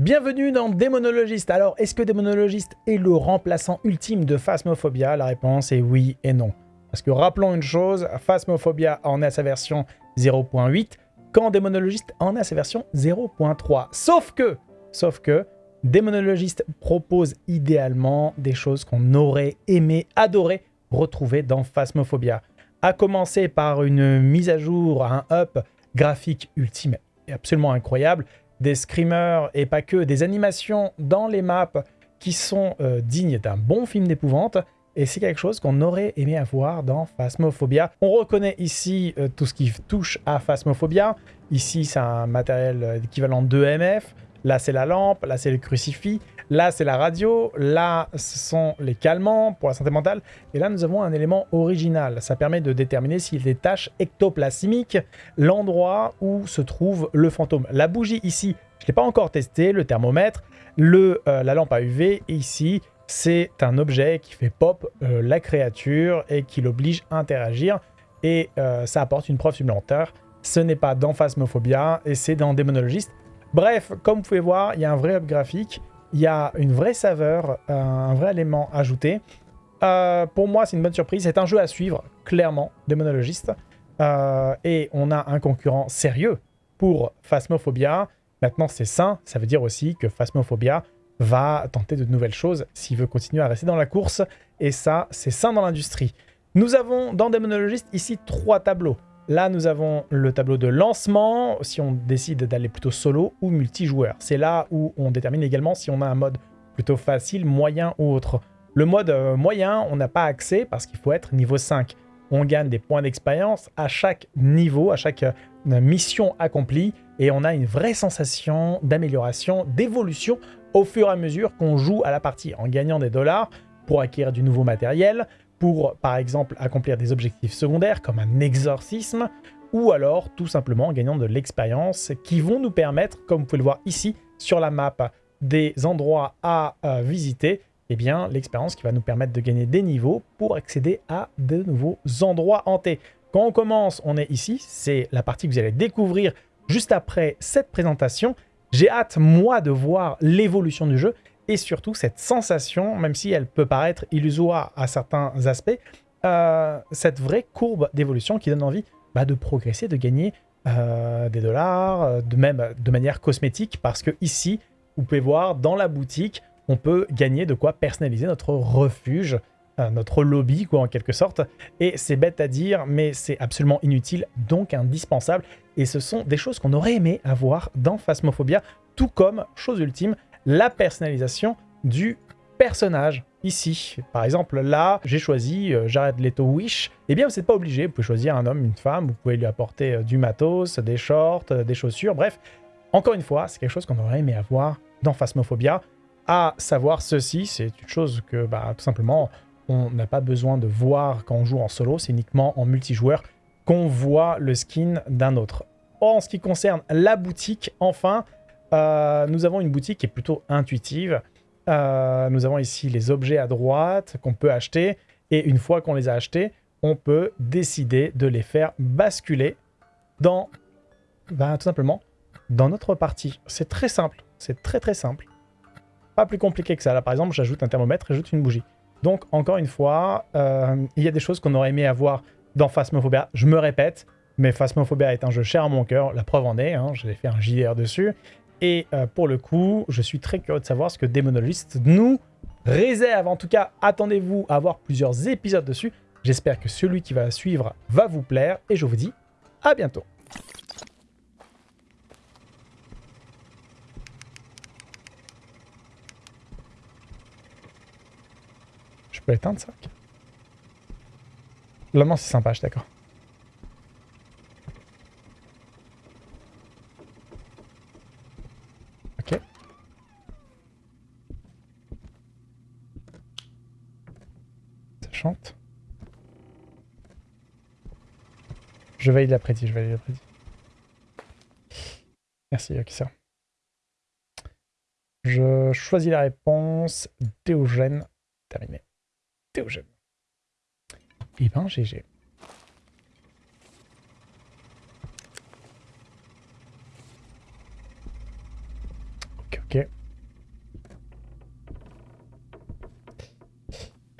Bienvenue dans Démonologiste. Alors, est-ce que Démonologiste est le remplaçant ultime de Phasmophobia? La réponse est oui et non. Parce que rappelons une chose, Phasmophobia en à sa version 0.8, quand Démonologiste en à sa version 0.3. Sauf que, sauf que, Démonologiste propose idéalement des choses qu'on aurait aimé, adoré retrouver dans Phasmophobia. À commencer par une mise à jour, un up graphique ultime et absolument incroyable, des screamers et pas que, des animations dans les maps qui sont euh, dignes d'un bon film d'épouvante. Et c'est quelque chose qu'on aurait aimé avoir dans Phasmophobia. On reconnaît ici euh, tout ce qui touche à Phasmophobia. Ici, c'est un matériel euh, équivalent de MF. Là, c'est la lampe. Là, c'est le crucifix. Là, c'est la radio. Là, ce sont les calmants pour la santé mentale. Et là, nous avons un élément original. Ça permet de déterminer s'il y a des tâches ectoplasmiques, l'endroit où se trouve le fantôme. La bougie ici, je ne l'ai pas encore testé, le thermomètre, le, euh, la lampe à UV. ici, c'est un objet qui fait pop euh, la créature et qui l'oblige à interagir. Et euh, ça apporte une preuve supplémentaire. Ce n'est pas dans Phasmophobia et c'est dans Démonologiste. Bref, comme vous pouvez voir, il y a un vrai graphique il y a une vraie saveur, un vrai élément ajouté. Euh, pour moi, c'est une bonne surprise. C'est un jeu à suivre, clairement, démonologiste. Euh, et on a un concurrent sérieux pour Phasmophobia. Maintenant, c'est sain. Ça veut dire aussi que Phasmophobia va tenter de nouvelles choses s'il veut continuer à rester dans la course. Et ça, c'est sain dans l'industrie. Nous avons dans Démonologiste ici trois tableaux. Là, nous avons le tableau de lancement, si on décide d'aller plutôt solo ou multijoueur. C'est là où on détermine également si on a un mode plutôt facile, moyen ou autre. Le mode euh, moyen, on n'a pas accès parce qu'il faut être niveau 5. On gagne des points d'expérience à chaque niveau, à chaque euh, mission accomplie, et on a une vraie sensation d'amélioration, d'évolution au fur et à mesure qu'on joue à la partie, en gagnant des dollars pour acquérir du nouveau matériel, pour, par exemple, accomplir des objectifs secondaires comme un exorcisme, ou alors tout simplement en gagnant de l'expérience qui vont nous permettre, comme vous pouvez le voir ici sur la map, des endroits à euh, visiter, eh bien l'expérience qui va nous permettre de gagner des niveaux pour accéder à de nouveaux endroits hantés. Quand on commence, on est ici, c'est la partie que vous allez découvrir juste après cette présentation. J'ai hâte, moi, de voir l'évolution du jeu et surtout cette sensation, même si elle peut paraître illusoire à certains aspects, euh, cette vraie courbe d'évolution qui donne envie bah, de progresser, de gagner euh, des dollars, euh, de même de manière cosmétique, parce que ici, vous pouvez voir dans la boutique, on peut gagner de quoi personnaliser notre refuge, notre lobby quoi en quelque sorte. Et c'est bête à dire, mais c'est absolument inutile, donc indispensable. Et ce sont des choses qu'on aurait aimé avoir dans Phasmophobia, tout comme, chose ultime, la personnalisation du personnage ici. Par exemple, là, j'ai choisi euh, Jared Leto Wish. Eh bien, vous n'êtes pas obligé. Vous pouvez choisir un homme, une femme. Vous pouvez lui apporter euh, du matos, des shorts, euh, des chaussures. Bref, encore une fois, c'est quelque chose qu'on aurait aimé avoir dans Phasmophobia. À savoir ceci, c'est une chose que, bah, tout simplement, on n'a pas besoin de voir quand on joue en solo. C'est uniquement en multijoueur qu'on voit le skin d'un autre. En ce qui concerne la boutique, enfin, euh, nous avons une boutique qui est plutôt intuitive. Euh, nous avons ici les objets à droite qu'on peut acheter. Et une fois qu'on les a achetés, on peut décider de les faire basculer dans, ben, tout simplement, dans notre partie. C'est très simple. C'est très très simple. Pas plus compliqué que ça. Là, par exemple, j'ajoute un thermomètre, j'ajoute une bougie. Donc, encore une fois, euh, il y a des choses qu'on aurait aimé avoir dans Phasmophobia. Je me répète, mais Phasmophobia est un jeu cher à mon cœur. La preuve en est, hein, j'ai fait un JDR dessus. Et euh, pour le coup, je suis très curieux de savoir ce que Démonologiste nous réserve. En tout cas, attendez-vous à avoir plusieurs épisodes dessus. J'espère que celui qui va suivre va vous plaire. Et je vous dis à bientôt. Je peux éteindre ça? Là, c'est sympa, je suis d'accord. Je valide l'après-midi, je valide l'après-midi. Merci, ok, ça. Je choisis la réponse. Théogène. Terminé. Théogène. Eh ben, GG. Ok, ok.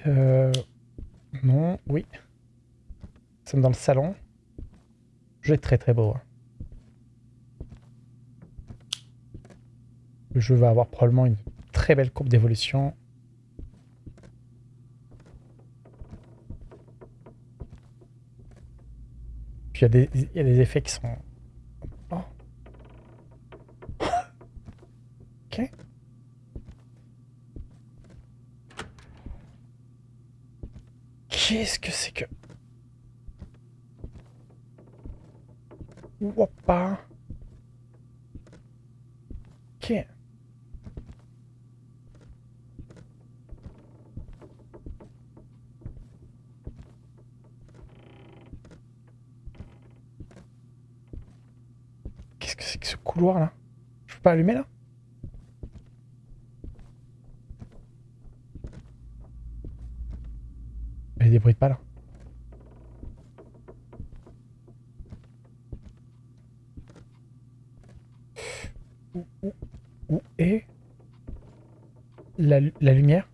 Euh... Dans le salon. Jeu très très beau. hein. Le jeu va avoir probablement une très belle courbe d'évolution. Puis il y, a des- y a des effets qui sont... Oh. Qu'est-ce que c'est que... Woppa. Ok. Qu'est-ce que c'est que ce couloir là? Je peux pas allumer là? Il y a des bruits de pas là. Où, où, où est la, lu- la lumière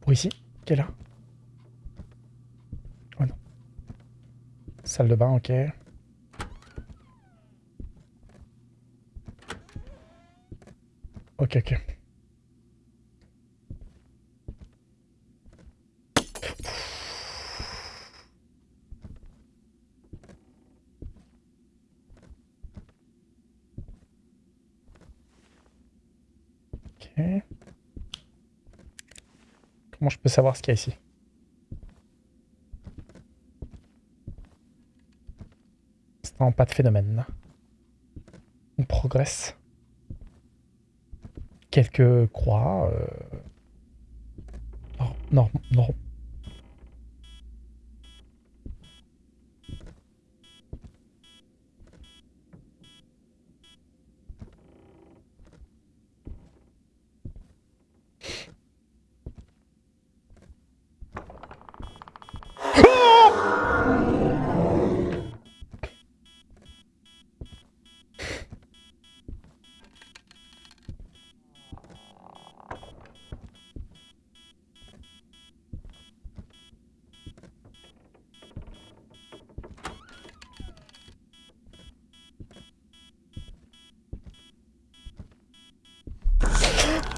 Pour ici Qui est là Oh non. Salle de bain, ok. Ok, ok. Ok. Comment je peux savoir ce qu'il y a ici? Instant, pas de phénomène. On progresse. Quelques croix. euh, Non, non, non.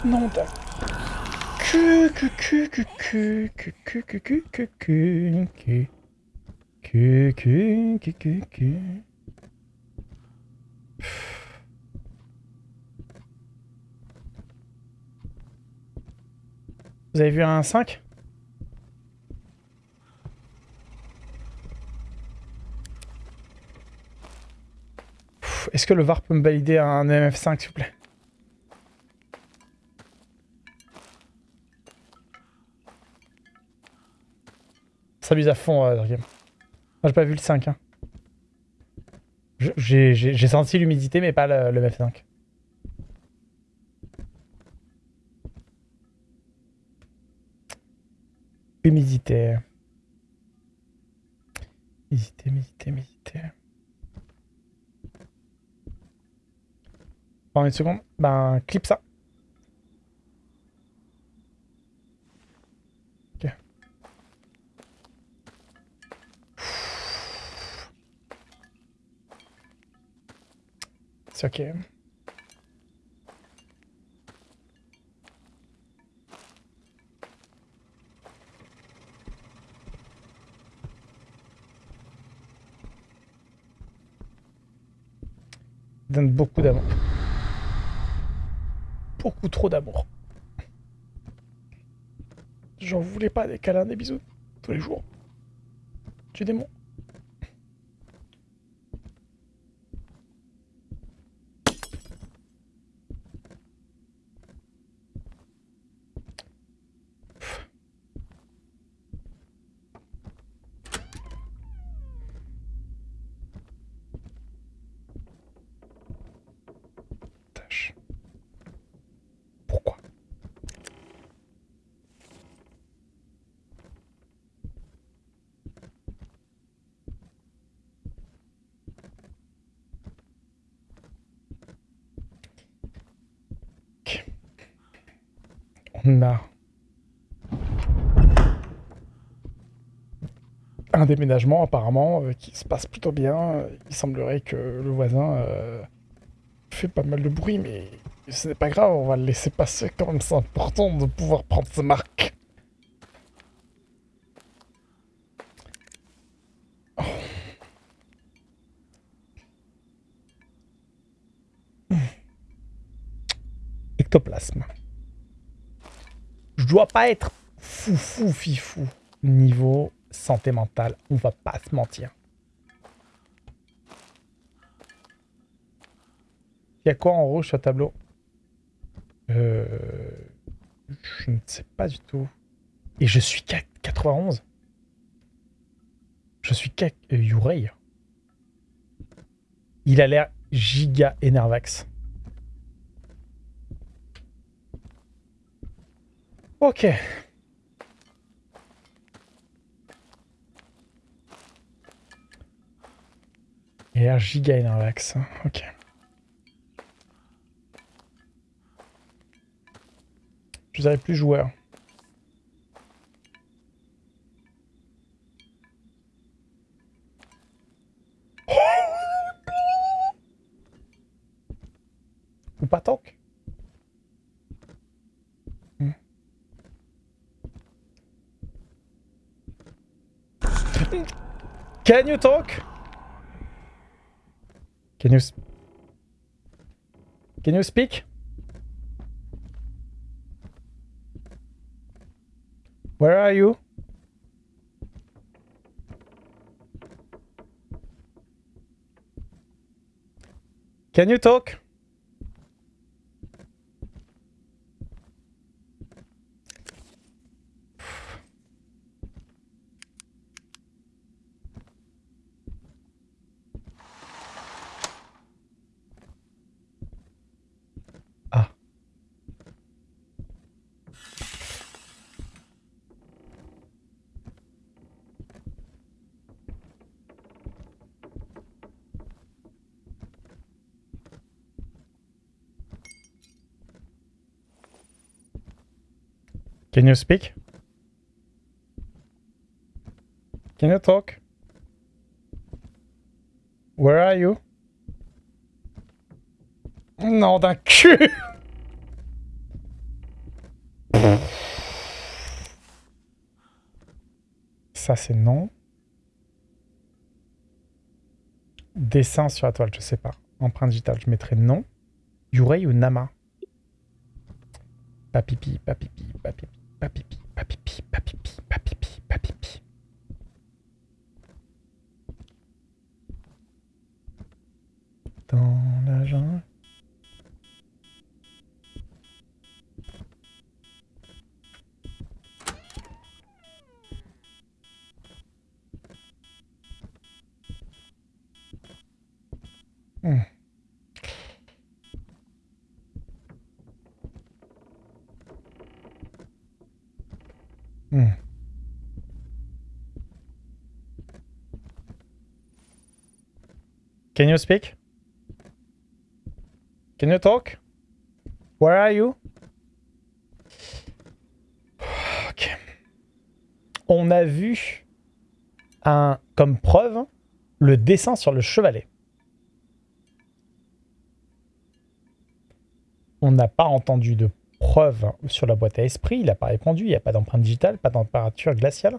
Non. Vous avez vu un 5 Pff, Est-ce que le VAR peut me valider un MF5 s'il vous plaît à fond, euh, j'ai pas vu le 5. Hein. J'ai senti l'humidité, mais pas le, le MF5. Humidité. Humidité, humidité, humidité. Pendant une seconde, ben, clip ça. Ok. Ok. Donne beaucoup d'amour. Beaucoup trop d'amour. J'en voulais pas des câlins, des bisous tous les jours. Tu démon. A un déménagement apparemment euh, qui se passe plutôt bien. Il semblerait que le voisin euh, fait pas mal de bruit, mais ce n'est pas grave, on va le laisser passer quand même. C'est important de pouvoir prendre ses marques. Oh. Ectoplasme. Je dois pas être fou fou fifou niveau santé mentale, on va pas se mentir. Il y a quoi en rouge sur le tableau? Euh, Je ne sais pas du tout. Et je suis 91 Je suis euh, Yurei. Il a l'air giga énervax. Ok. A l'air giga. Ok. Je dirais plus joueur. Can you talk Can you... Can you speak? Where are you? Can you talk? Can you speak? Can you talk? Where are you? Non, d'un cul Ça, c'est non. Dessin sur la toile, je sais pas. Empreinte digitale, je mettrai non. Yurei ou Nama? Papipi, papipi, papipi. Papipi, papipi, papipi, papipi, papipi. Dans la jungle. Hmm. Hmm. Can you speak? Can you talk? Where are you? On a vu un, comme preuve le dessin sur le chevalet. On n'a pas entendu de preuve sur la boîte à esprit. Il n'a pas répondu. Il n'y a pas d'empreinte digitale, pas de température glaciale.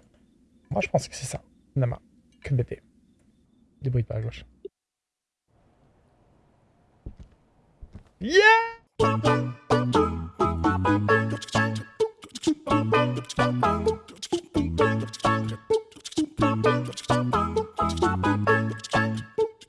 Moi, je pense que c'est ça. Nama. Que bébé. Débrouille pas à gauche. Yeah